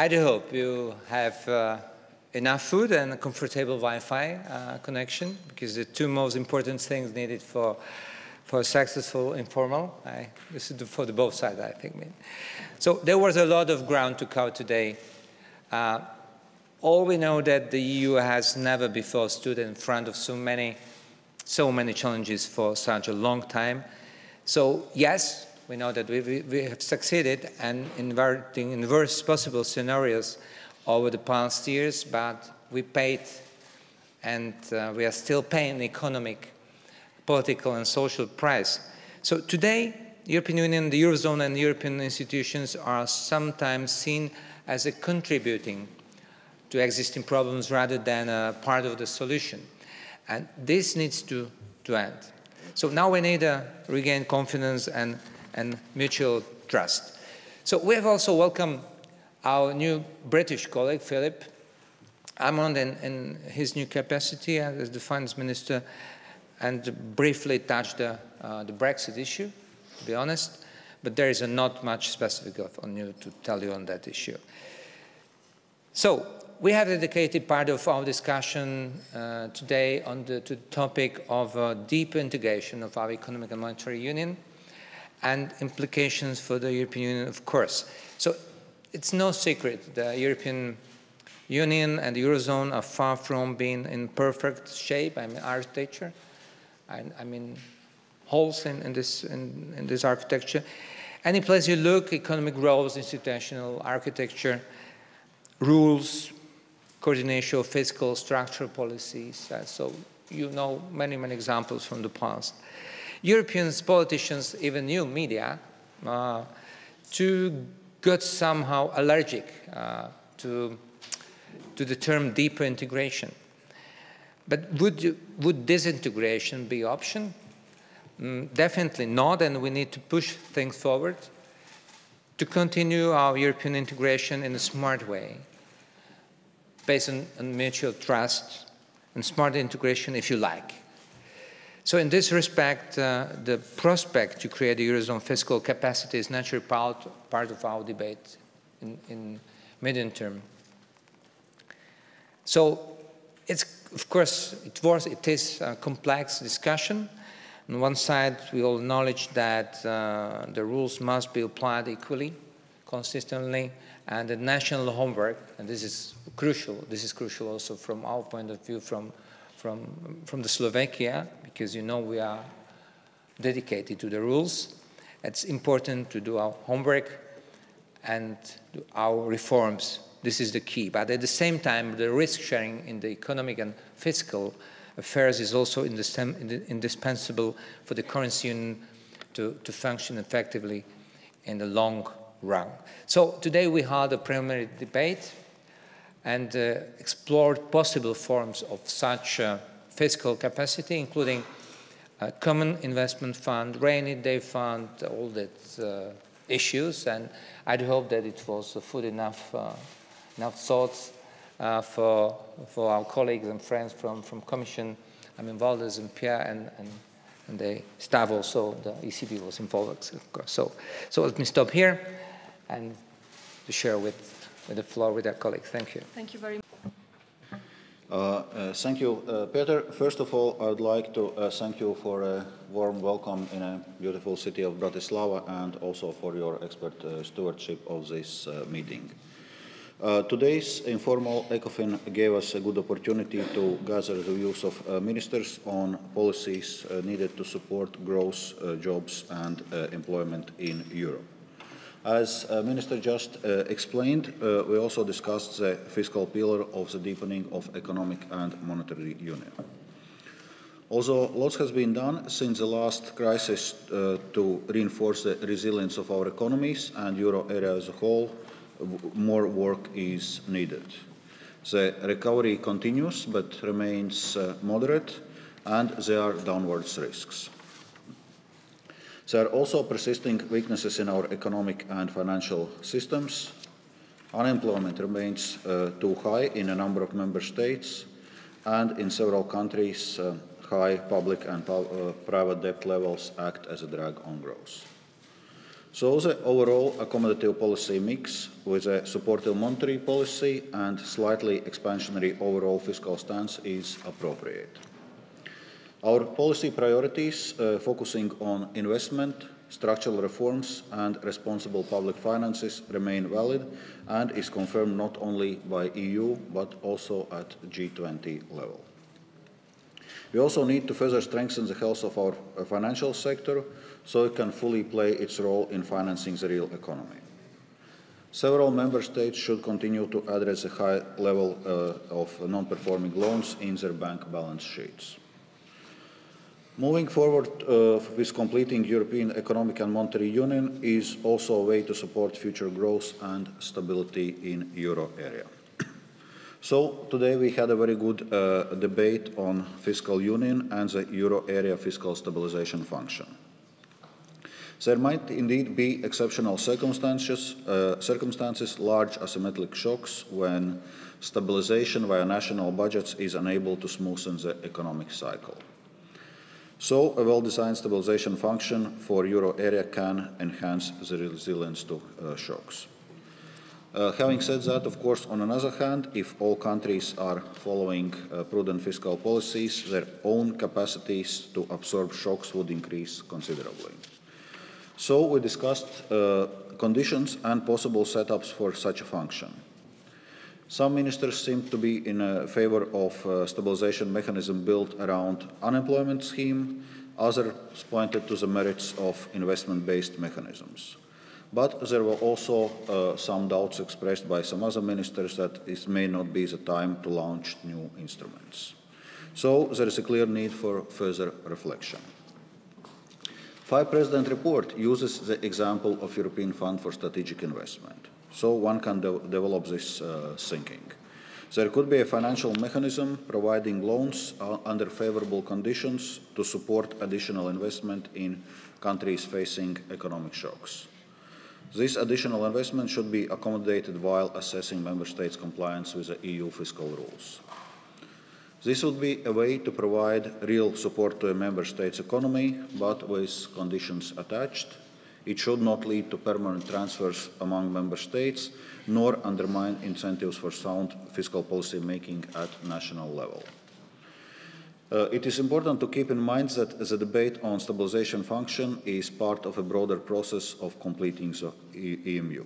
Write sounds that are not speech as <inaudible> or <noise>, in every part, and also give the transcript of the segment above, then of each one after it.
I do hope you have uh, enough food and a comfortable Wi-Fi uh, connection because the two most important things needed for for successful informal. I, this is for the both sides, I think. So there was a lot of ground to cover today. Uh, all we know that the EU has never before stood in front of so many, so many challenges for such a long time. So yes, we know that we, we have succeeded in inverting in worst possible scenarios over the past years, but we paid and uh, we are still paying economic, political and social price. So today, European Union, the Eurozone and European institutions are sometimes seen as a contributing to existing problems rather than a part of the solution. And this needs to, to end. So now we need to regain confidence and, and mutual trust. So we have also welcomed our new British colleague, Philip Hammond, in, in his new capacity as the finance minister, and briefly touched the, uh, the Brexit issue, to be honest, but there is not much specific on you to tell you on that issue. So we have dedicated part of our discussion uh, today on the, the topic of uh, deep integration of our economic and monetary union and implications for the European Union, of course. So it's no secret the European Union and the Eurozone are far from being in perfect shape, I mean architecture, I, I mean holes in, in this, in, in this architecture. Any place you look, economic growth, institutional architecture, rules, coordination of fiscal structural policies. Uh, so you know many, many examples from the past. European politicians, even new media, uh, to got somehow allergic uh, to, to the term deeper integration. But would, you, would disintegration be option? Mm, definitely not, and we need to push things forward to continue our European integration in a smart way, based on, on mutual trust and smart integration, if you like. So in this respect, uh, the prospect to create a Eurozone fiscal capacity is naturally part, part of our debate in, in medium term. So it's, of course, it was, it is a complex discussion. On one side, we all acknowledge that uh, the rules must be applied equally, consistently, and the national homework, and this is crucial, this is crucial also from our point of view from, from, from the Slovakia, because you know we are dedicated to the rules. It's important to do our homework and our reforms. This is the key. But at the same time, the risk sharing in the economic and fiscal affairs is also indispensable for the currency union to, to function effectively in the long run. So today we had a preliminary debate and uh, explored possible forms of such uh, fiscal capacity, including a common investment fund, rainy day fund, all that uh, issues. And I'd hope that it was food enough, uh, enough thoughts uh, for, for our colleagues and friends from, from Commission, I mean, Valdis and Pierre and, and, and the staff also, the ECB was involved, of course. So, so let me stop here and to share with, with the floor with our colleagues. Thank you. Thank you very much. Uh, uh, thank you, uh, Peter. First of all, I would like to uh, thank you for a warm welcome in a beautiful city of Bratislava and also for your expert uh, stewardship of this uh, meeting. today's informal ECOFIN gave us a good opportunity to gather the views of ministers on policies needed to support growth, jobs and employment in Europe. As uh, Minister just uh, explained, uh, we also discussed the fiscal pillar of the deepening of economic and monetary union. Although lots has been done since the last crisis uh, to reinforce the resilience of our economies and euro area as a whole, more work is needed. The recovery continues but remains uh, moderate and there are downwards risks. There are also persisting weaknesses in our economic and financial systems. Unemployment remains uh, too high in a number of member states, and in several countries, uh, high public and uh, private debt levels act as a drag on growth. So the overall accommodative policy mix with a supportive monetary policy and slightly expansionary overall fiscal stance is appropriate. Our policy priorities uh, focusing on investment, structural reforms and responsible public finances remain valid and is confirmed not only by EU but also at G20 level. We also need to further strengthen the health of our uh, financial sector so it can fully play its role in financing the real economy. Several member states should continue to address the high level uh, of non-performing loans in their bank balance sheets. Moving forward uh, with completing European Economic and Monetary Union is also a way to support future growth and stability in euro area. <clears throat> So today we had a very good uh, debate on fiscal union and the euro area fiscal stabilization function. There might indeed be exceptional circumstances, uh, circumstances, large asymmetric shocks when stabilization via national budgets is unable to smoothen the economic cycle. So a well-designed stabilization function for euro area can enhance the resilience to uh, shocks. Uh, having said that, of course, on another hand, if all countries are following uh, prudent fiscal policies, their own capacities to absorb shocks would increase considerably. So we discussed uh, conditions and possible setups for such a function. Some ministers seem to be in uh, favor of a stabilization mechanism built around unemployment scheme. Others pointed to the merits of investment-based mechanisms. But there were also uh, some doubts expressed by some other ministers that this may not be the time to launch new instruments. So there is a clear need for further reflection. Five President report uses the example of European Fund for Strategic Investment. So one can de develop this uh, thinking. There could be a financial mechanism providing loans uh, under favorable conditions to support additional investment in countries facing economic shocks. This additional investment should be accommodated while assessing member states' compliance with the EU fiscal rules. This would be a way to provide real support to a member state's economy, but with conditions attached. It should not lead to permanent transfers among member states, nor undermine incentives for sound fiscal policy making at national level. Uh, it is important to keep in mind that the debate on stabilization function is part of a broader process of completing the EMU.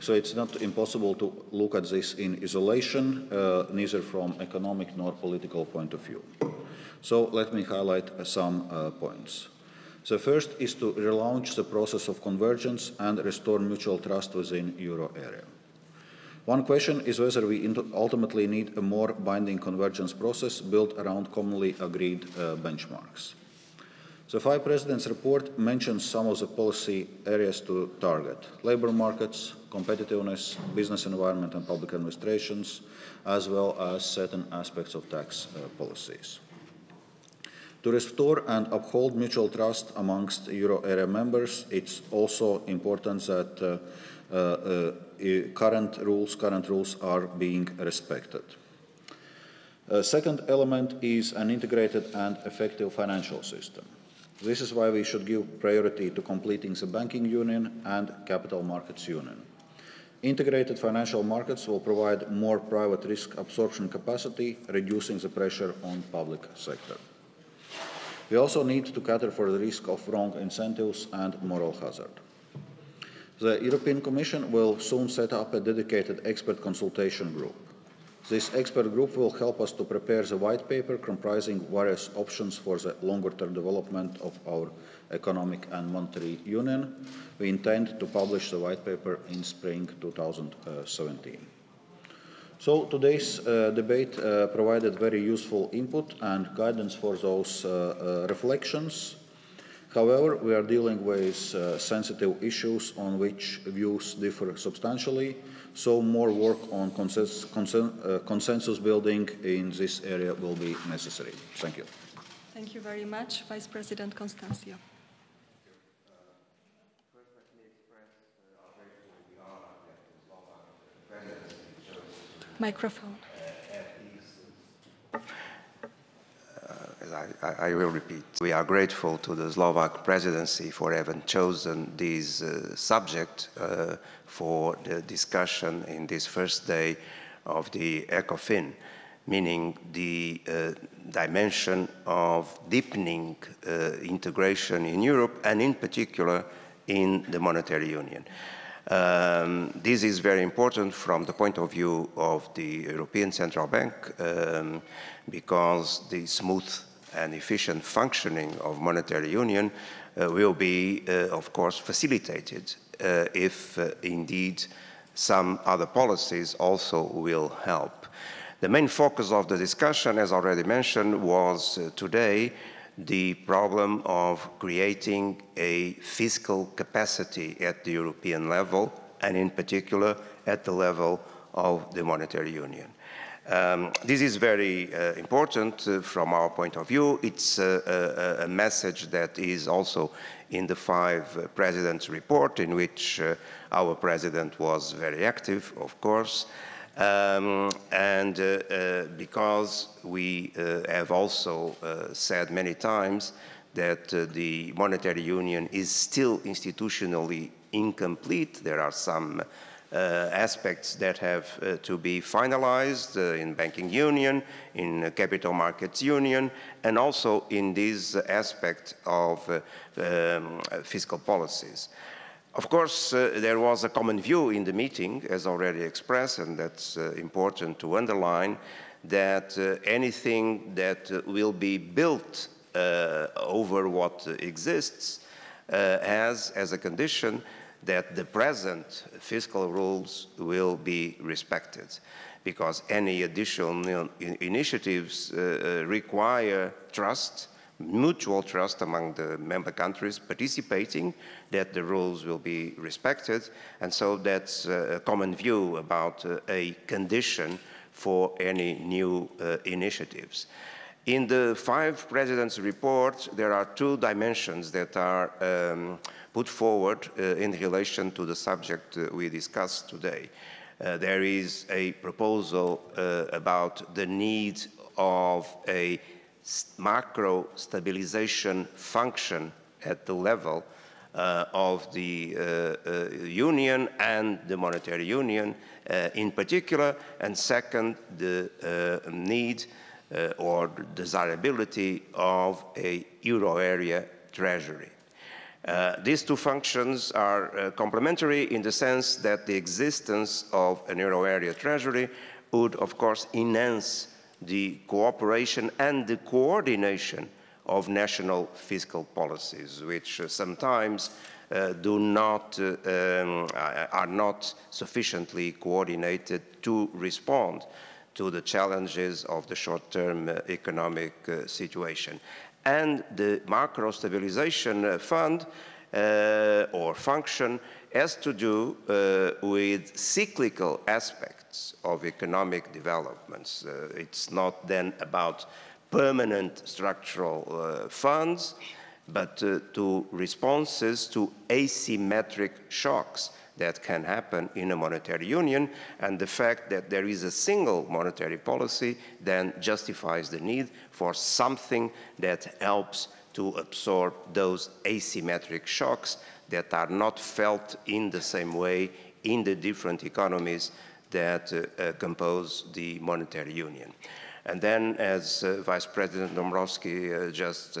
So it's not impossible to look at this in isolation, uh, neither from economic nor political point of view. So let me highlight some uh, points. The first is to relaunch the process of convergence and restore mutual trust within euro area. One question is whether we ultimately need a more binding convergence process built around commonly agreed uh, benchmarks. The Five Presidents report mentions some of the policy areas to target. Labour markets, competitiveness, business environment and public administrations, as well as certain aspects of tax uh, policies. To restore and uphold mutual trust amongst euro area members, it's also important that uh, uh, uh current rules, current rules are being respected. A second element is an integrated and effective financial system. This is why we should give priority to completing the banking union and capital markets union. Integrated financial markets will provide more private risk absorption capacity, reducing the pressure on public sector. We also need to cater for the risk of wrong incentives and moral hazard. The European Commission will soon set up a dedicated expert consultation group. This expert group will help us to prepare the white paper comprising various options for the longer-term development of our economic and monetary union. We intend to publish the white paper in spring 2017. So today's uh, debate uh, provided very useful input and guidance for those uh, uh reflections. However, we are dealing with uh, sensitive issues on which views differ substantially so more work on consensus, consen uh, consensus building in this area will be necessary. Thank you. Thank you very much, Vice President Constancio. Microphone. Uh, I I, will repeat. We are grateful to the Slovak presidency for having chosen this uh, subject uh, for the discussion in this first day of the ECOFIN, meaning the uh, dimension of deepening uh, integration in Europe and in particular in the monetary union. Um, this is very important from the point of view of the European Central Bank um, because the smooth and efficient functioning of monetary union uh, will be, uh, of course, facilitated uh, if uh, indeed some other policies also will help. The main focus of the discussion, as already mentioned, was uh, today the problem of creating a fiscal capacity at the European level, and in particular at the level of the monetary union. Um, this is very uh, important uh, from our point of view. It's uh, a, a, message that is also in the five uh, presidents report in which uh, our president was very active, of course. Um, and uh, uh, because we uh, have also said many times that the monetary union is still institutionally incomplete, there are some uh, aspects that have uh, to be finalized uh, in banking union, in capital markets union, and also in this aspect of um, fiscal policies. Of course, uh, there was a common view in the meeting, as already expressed, and that's uh, important to underline, that uh, anything that uh, will be built uh, over what exists uh, has as a condition that the present fiscal rules will be respected. Because any additional initiatives require trust mutual trust among the member countries participating, that the rules will be respected. And so that's a common view about uh, a condition for any new uh, initiatives. In the five presidents' report, there are two dimensions that are um, put forward uh, in relation to the subject uh, we discussed today. Uh, there is a proposal uh, about the need of a macro stabilization function at the level uh, of the uh, uh, union and the monetary union uh, in particular, and second, the uh, need uh, or desirability of a euro area treasury. these two functions are complementary in the sense that the existence of an euro area treasury would, of course, enhance the cooperation and the coordination of national fiscal policies, which uh, sometimes uh, do not, uh, um, are not sufficiently coordinated to respond to the challenges of the short-term uh, economic uh, situation. And the macro stabilization uh, or function has to do with cyclical aspects of economic developments. Uh, it's not then about permanent structural uh, funds, but uh, to responses to asymmetric shocks that can happen in a monetary union, and the fact that there is a single monetary policy then justifies the need for something that helps to absorb those asymmetric shocks that are not felt in the same way in the different economies that uh, uh, compose the monetary union. And then, as uh, Vice President Dombrovski just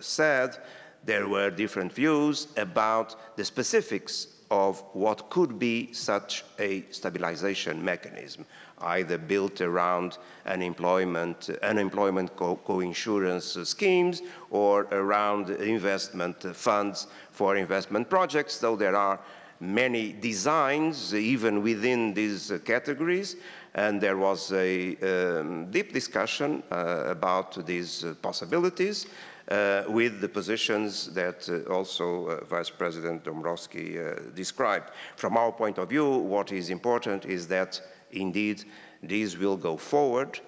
said, there were different views about the specifics of what could be such a stabilization mechanism, either built around unemployment, unemployment co-insurance co schemes or around investment funds for investment projects, though there are many designs even within these categories. And there was a um, deep discussion uh, about these possibilities with the positions that uh, also uh, Vice President Dombrovski described. From our point of view, what is important is that indeed these will go forward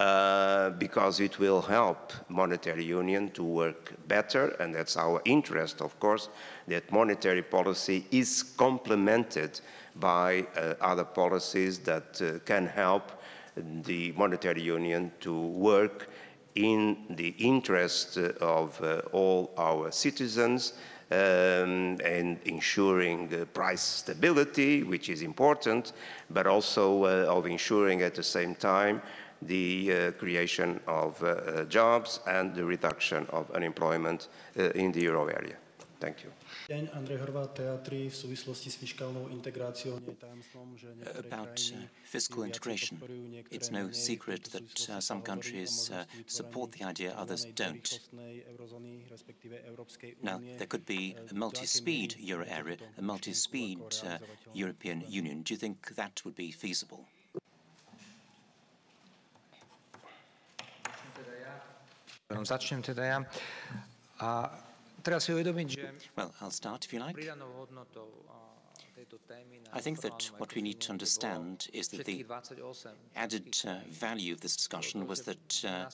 uh, because it will help monetary union to work better, and that's our interest, of course, that monetary policy is complemented by uh, other policies that uh, can help the monetary union to work in the interest of uh, all our citizens um, and ensuring uh, price stability, which is important, but also uh, of ensuring at the same time the uh, creation of uh, uh, jobs and the reduction of unemployment in the euro area. Thank you. About uh, fiscal integration, it's no secret that uh, some countries uh, support the idea, others don't. Now, there could be a multi-speed euro area, a multi-speed uh, European Union. Do you think that would be feasible? Začnem teda ja. A teraz si uvedomiť, že well, I'll start if you like. I think that what we need to understand is that the added uh, value of this discussion was that uh,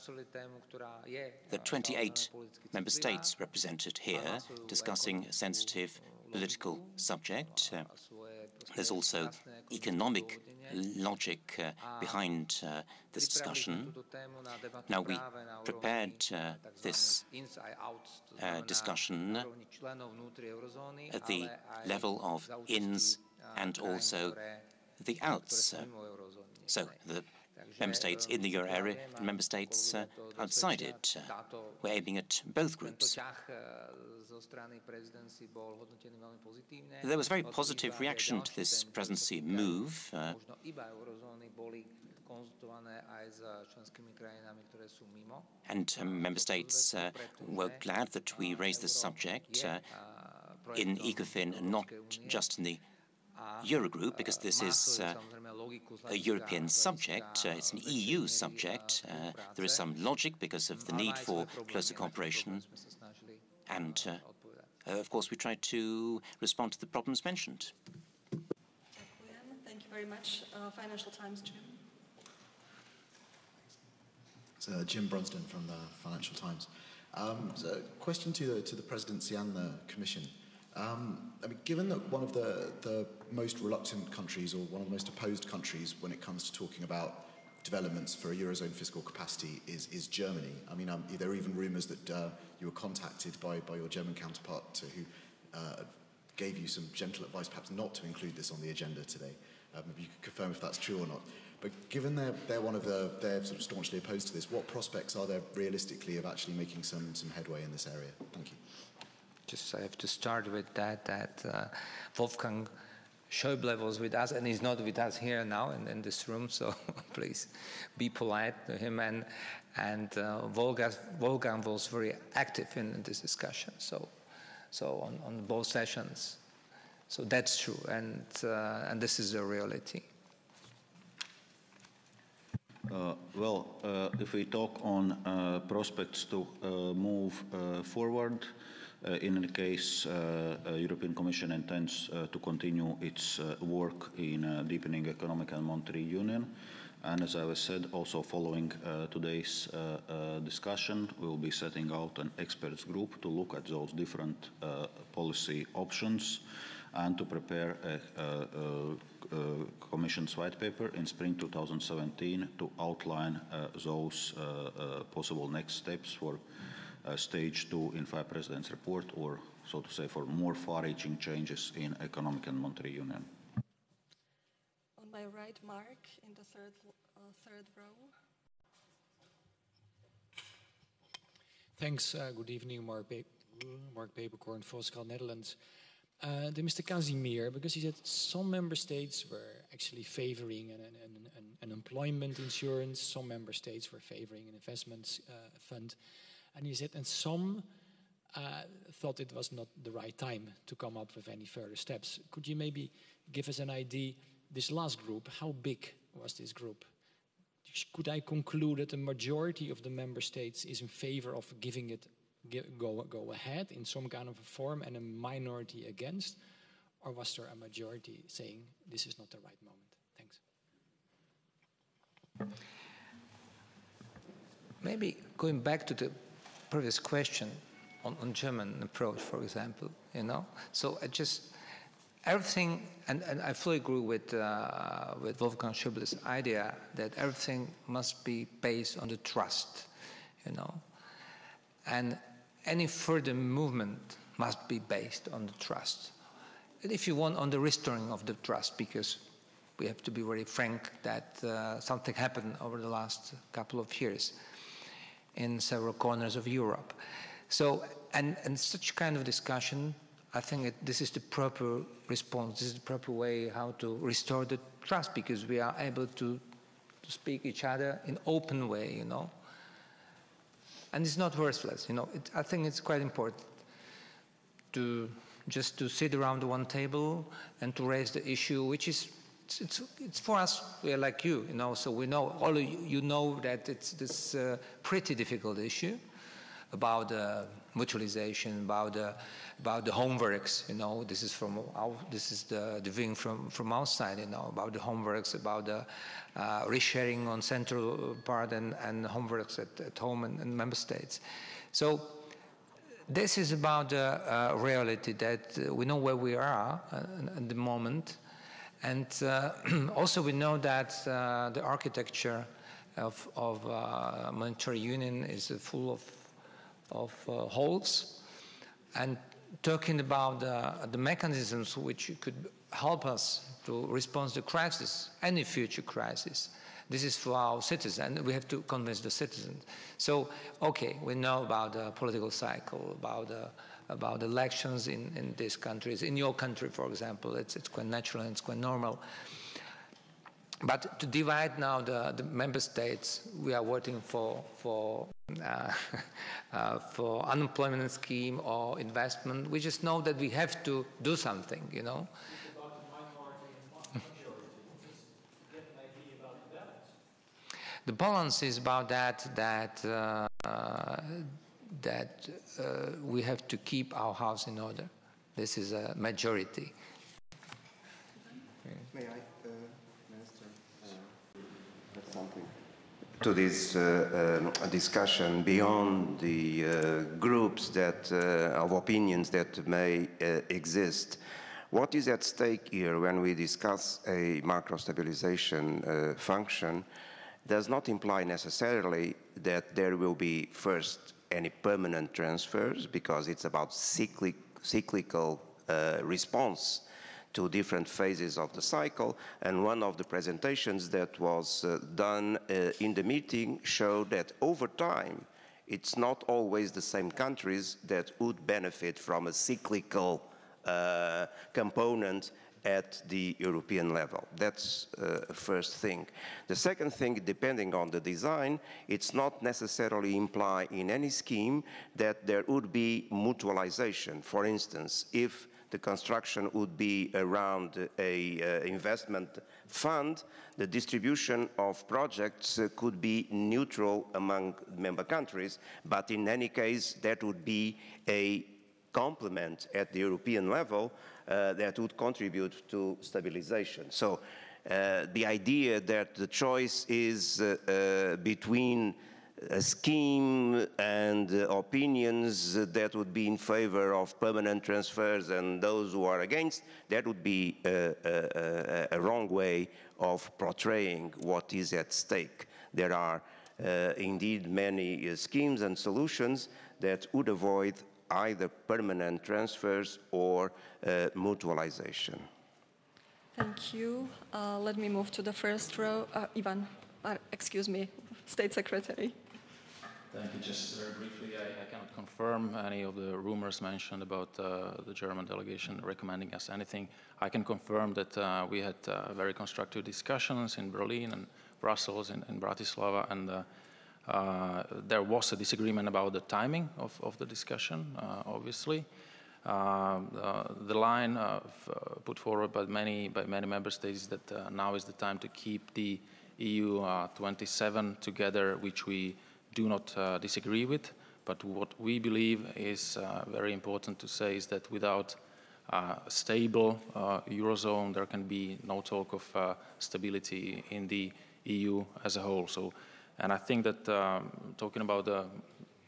the 28 member states represented here discussing a sensitive political subject. Uh, there's also economic logic uh, behind uh, this discussion. Now, we prepared uh, this uh, discussion at the level of ins and also the outs. So, the member states in the euro area and member states uh, outside it. Uh, we're aiming at both groups. There was a very positive reaction to this presidency move. Uh, and um, member states uh, were glad that we raised this subject uh, in ECOFIN and not just in the Eurogroup, because this is uh, a European subject, uh, it's an EU subject. Uh, there is some logic because of the need for closer cooperation. And uh, uh, of course, we try to respond to the problems mentioned. Thank you very much. Uh, Financial Times, Jim. So, Jim Brunsden from the Financial Times. Um, so question to the, to the presidency and the commission. Um, I mean, given that one of the, the most reluctant countries or one of the most opposed countries when it comes to talking about developments for a Eurozone fiscal capacity is, is Germany. I mean, um, there are even rumours that uh, you were contacted by, by your German counterpart to, who uh, gave you some gentle advice perhaps not to include this on the agenda today. Um, if you could confirm if that's true or not. But given they're, they're one of the, they're sort of staunchly opposed to this, what prospects are there realistically of actually making some, some headway in this area? Just I have to start with that, that uh, Wolfgang Schäuble was with us, and he's not with us here now in, in this room, so <laughs> please be polite to him. And, and uh, Wolfgang was very active in, in, this discussion, so, so on, on both sessions. So that's true, and, uh, and this is the reality. Uh, well, uh, if we talk on uh, prospects to uh, move forward, in any case, uh, uh, European Commission intends to continue its work in deepening economic and monetary union. And as I was said, also following uh, today's uh, uh, discussion, we will be setting out an experts group to look at those different policy options and to prepare a, a, a, Commission's white paper in spring 2017 to outline those possible next steps for uh, stage two in Five Presidents report, or so to say, for more far-reaching changes in economic and monetary union. On my right, Mark, in the third, uh, third row. Thanks. Uh, good evening, Mark, ba Mark Peeperkorn, Volkskrant Netherlands. Uh, to Mr. Kazimir, because he said some member states were actually favoring an, an, an, an employment insurance, some member states were favoring an investment uh, fund. And he said, and some uh, thought it was not the right time to come up with any further steps. Could you maybe give us an idea, this last group, how big was this group? Could I conclude that the majority of the member states is in favor of giving it go, go ahead in some kind of a form and a minority against? Or was there a majority saying this is not the right moment? Thanks. Maybe going back to the previous question on, on German approach, for example, you know? So I just, everything, and, and I fully agree with, uh, with Wolfgang Schäuble's idea that everything must be based on the trust. you know. And any further movement must be based on the trust. And if you want, on the restoring of the trust, because we have to be very frank that uh, something happened over the last couple of years in several corners of Europe. So, and, and such kind of discussion, I think it, this is the proper response, this is the proper way how to restore the trust because we are able to, to speak each other in open way, you know. And it's not worthless, you know. It, I think it's quite important to just to sit around one table and to raise the issue, which is it's, it's, it's, for us, we are like you, you know, so we know, all you, you know that it's this uh, pretty difficult issue about uh, mutualization, about the, about the homeworks, you know, this is from our, this is the, the wing from, from our side, you know, about the homeworks, about the uh, resharing on central part and, and homeworks at, at home and, and member states. So this is about the uh, reality that uh, we know where we are uh, at the moment, and uh, <clears throat> also we know that uh, the architecture of, of uh, monetary union is full of, of uh, holes. And talking about the mechanisms which could help us to respond to crisis, any future crisis, this is for our citizens. We have to convince the citizens. So, okay, we know about the political cycle, about the about elections in, in these countries. In your country, for example, it's, it's quite natural and it's quite normal. But to divide now the, the member states, we are working for, for, uh, <laughs> uh, for unemployment scheme or investment. We just know that we have to do something, you know. The balance is about that, that uh, that uh, we have to keep our house in order. This is a majority. May I, uh, Minister, uh, add something? To this uh, um, discussion beyond the uh, groups that uh, of opinions that may exist, what is at stake here when we discuss a macro stabilization function does not imply necessarily that there will be first any permanent transfers because it's about cyclic, cyclical uh, response to different phases of the cycle. And one of the presentations that was uh, done uh, in the meeting showed that over time, it's not always the same countries that would benefit from a cyclical uh, component at the European level. That's uh, first thing. The second thing, depending on the design, it's not necessarily imply in any scheme that there would be mutualization. For instance, if the construction would be around a uh, investment fund, the distribution of projects uh, could be neutral among member countries, but in any case, that would be a complement at the European level that would contribute to stabilization. So uh, the idea that the choice is uh, between a scheme and uh, opinions that would be in favor of permanent transfers and those who are against, that would be a, a, a wrong way of portraying what is at stake. There are uh, indeed many uh, schemes and solutions that would avoid either permanent transfers or uh, mutualization. Thank you. Uh, let me move to the first row. Uh, Ivan, uh, excuse me, <laughs> State Secretary. Thank you. Just very briefly, I, I, cannot confirm any of the rumors mentioned about uh, the German delegation recommending us anything. I can confirm that uh, we had very constructive discussions in Berlin and Brussels and, and Bratislava, and uh, there was a disagreement about the timing of, of the discussion, uh, obviously. Uh, the line put forward by many, by many member states is that now is the time to keep the EU 27 together, which we do not disagree with. But what we believe is very important to say is that without uh, stable uh, eurozone, there can be no talk of uh, stability in the EU as a whole. So and I think that um, talking about the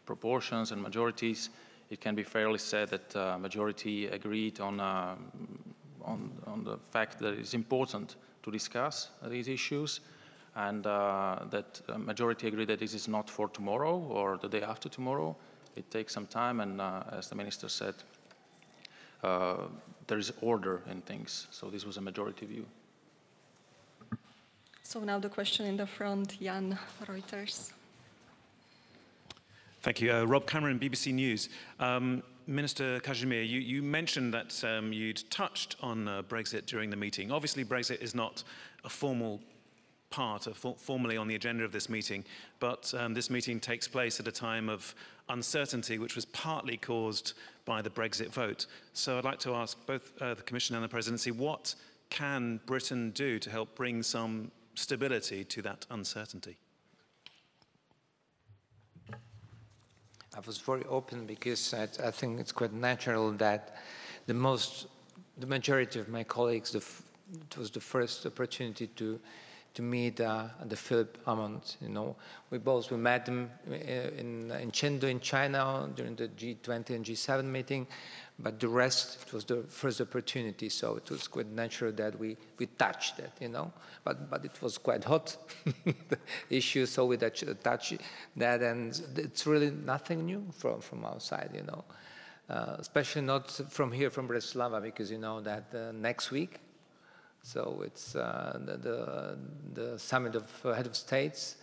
proportions and majorities, it can be fairly said that uh, majority agreed on, uh, on, on, the fact that it's important to discuss these issues. and uh, that majority agree that this is not for tomorrow or the day after tomorrow. It takes some time, and uh, as the minister said, uh, there is order in things. So this was a majority view. So now the question in the front, Jan Reuters. Thank you. Uh, Rob Cameron, BBC News. Um, Minister Kazimir, you, you, mentioned that um, you'd touched on uh, Brexit during the meeting. Obviously, Brexit is not a formal part, of, formally on the agenda of this meeting, but um, this meeting takes place at a time of uncertainty, which was partly caused by the Brexit vote. So I'd like to ask both uh, the Commission and the Presidency, what can Britain do to help bring some stability to that uncertainty? I was very open because I, I, think it's quite natural that the most, the majority of my colleagues, the, it was the first opportunity to to meet uh, the Philip Hammond. You know, we both we met him uh, in in Chengdu in China during the G20 and G7 meeting, but the rest it was the first opportunity, so it was quite natural that we we touched that. You know, but but it was quite hot <laughs> issue, so we touch that, and it's really nothing new from from our side. You know. Uh, especially not from here, from Bratislava, because you know that uh, next week so it's uh, the, the, summit of uh, head of states,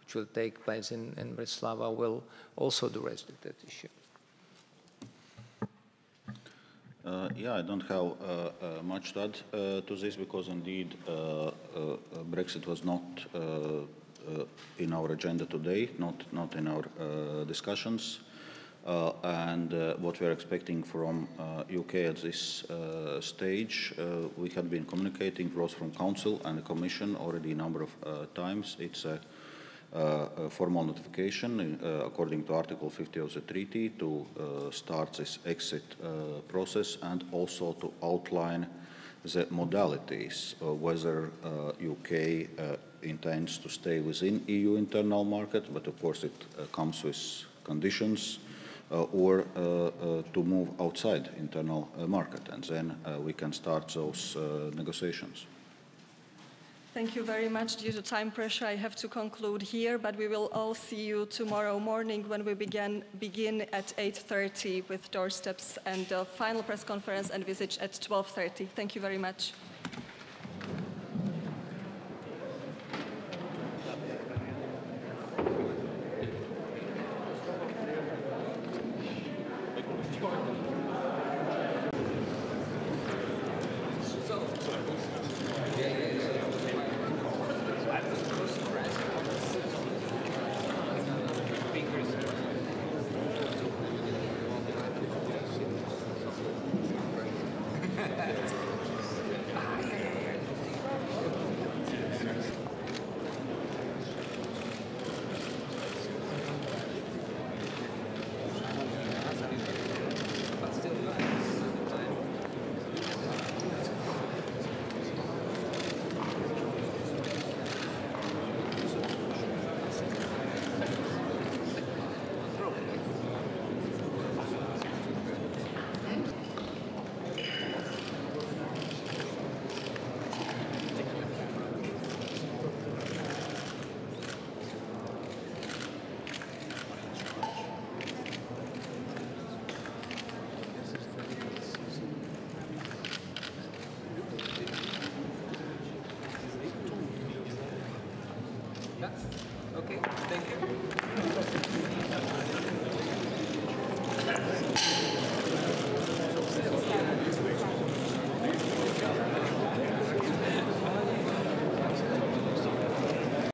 which will take place in, in Bratislava, will also address that issue. Uh, yeah, I don't have uh, uh, much to add uh, to this because indeed Brexit was not in our agenda today, not not in our discussions. Uh, and uh, what we are expecting from UK uh, at this stage, we have been communicating both from Council and the Commission already a number of times. It's a uh, a formal notification uh, according to Article 50 of the treaty to uh, start this exit process and also to outline the modalities whether UK intends to stay within EU internal market, but of course it comes with conditions or uh, uh, to move outside internal market, and then we can start those negotiations. Thank you very much. Due to time pressure, I have to conclude here, but we will all see you tomorrow morning when we begin, begin at 8.30 with doorsteps and the final press conference and at 12.30. Thank you very much.